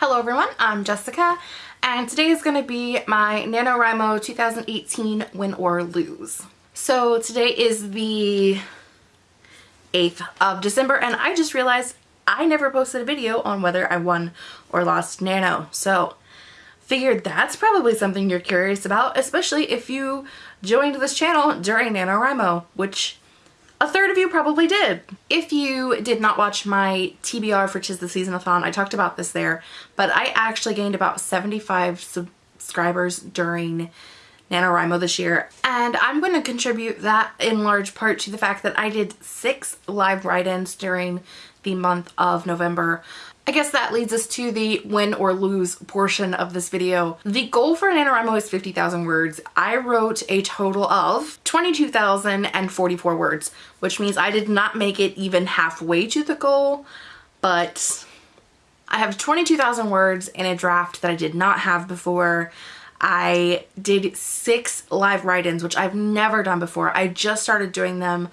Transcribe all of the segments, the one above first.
Hello everyone, I'm Jessica and today is going to be my NaNoWriMo 2018 Win or Lose. So today is the 8th of December and I just realized I never posted a video on whether I won or lost Nano. So figured that's probably something you're curious about, especially if you joined this channel during NaNoWriMo, which a third of you probably did. If you did not watch my TBR for Tis the Season-a-thon, I talked about this there, but I actually gained about 75 subscribers during NaNoWriMo this year. And I'm going to contribute that in large part to the fact that I did six live write-ins during the month of November. I guess that leads us to the win or lose portion of this video. The goal for NaNoWriMo is 50,000 words. I wrote a total of 22,044 words, which means I did not make it even halfway to the goal, but I have 22,000 words in a draft that I did not have before. I did six live write-ins, which I've never done before. I just started doing them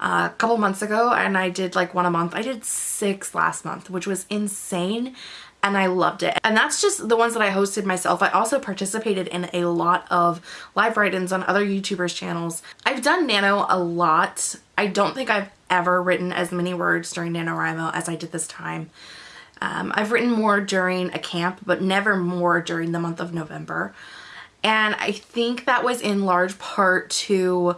a couple months ago and I did like one a month. I did six last month, which was insane and I loved it. And that's just the ones that I hosted myself. I also participated in a lot of live write-ins on other YouTubers channels. I've done Nano a lot. I don't think I've ever written as many words during NaNoWriMo as I did this time. Um, I've written more during a camp, but never more during the month of November. And I think that was in large part to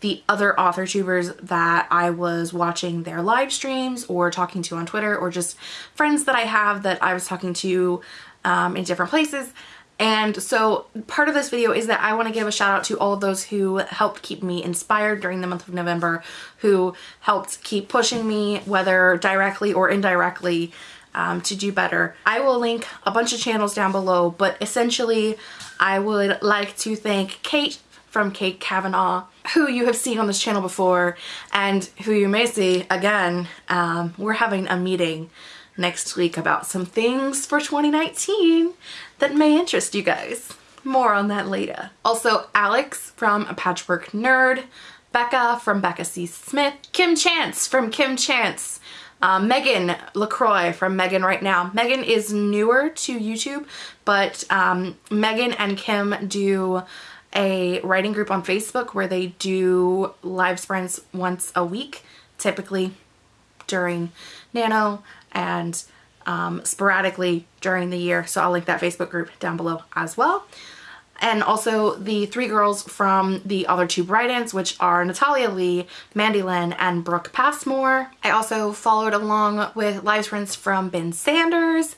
the other author tubers that I was watching their live streams or talking to on Twitter or just friends that I have that I was talking to um, in different places. And so part of this video is that I want to give a shout out to all of those who helped keep me inspired during the month of November, who helped keep pushing me, whether directly or indirectly, um, to do better. I will link a bunch of channels down below, but essentially I would like to thank Kate from Kate Kavanaugh, who you have seen on this channel before and who you may see again. Um, we're having a meeting next week about some things for 2019 that may interest you guys. More on that later. Also, Alex from A Patchwork Nerd, Becca from Becca C. Smith, Kim Chance from Kim Chance, um, Megan LaCroix from Megan Right Now. Megan is newer to YouTube, but um, Megan and Kim do a writing group on Facebook where they do live sprints once a week, typically during Nano and um, sporadically during the year. So I'll link that Facebook group down below as well. And also the three girls from the other two write-ins, which are Natalia Leigh, Mandy Lynn, and Brooke Passmore. I also followed along with live sprints from Ben Sanders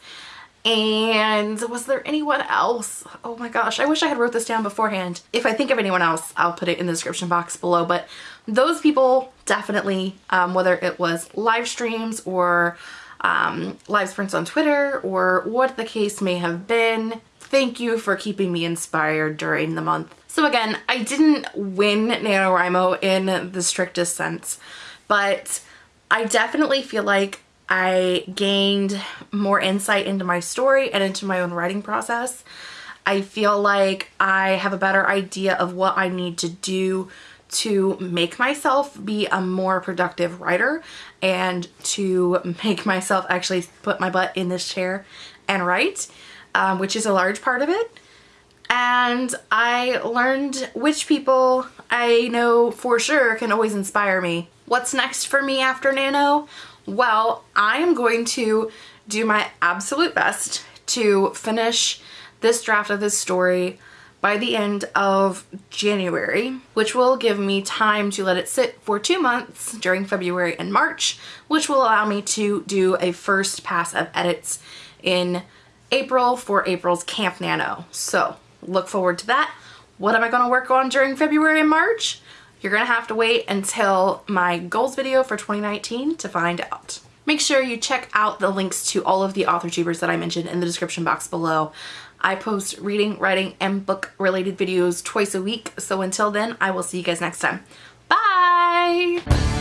and was there anyone else? Oh my gosh, I wish I had wrote this down beforehand. If I think of anyone else, I'll put it in the description box below. But those people definitely, um, whether it was live streams or um, live sprints on Twitter or what the case may have been, thank you for keeping me inspired during the month. So again, I didn't win NaNoWriMo in the strictest sense, but I definitely feel like I gained more insight into my story and into my own writing process. I feel like I have a better idea of what I need to do to make myself be a more productive writer and to make myself actually put my butt in this chair and write, um, which is a large part of it. And I learned which people I know for sure can always inspire me. What's next for me after Nano? Well, I am going to do my absolute best to finish this draft of this story by the end of January, which will give me time to let it sit for two months during February and March, which will allow me to do a first pass of edits in April for April's Camp Nano. So look forward to that. What am I going to work on during February and March? You're gonna have to wait until my goals video for 2019 to find out. Make sure you check out the links to all of the author tubers that I mentioned in the description box below. I post reading, writing, and book related videos twice a week. So until then, I will see you guys next time. Bye!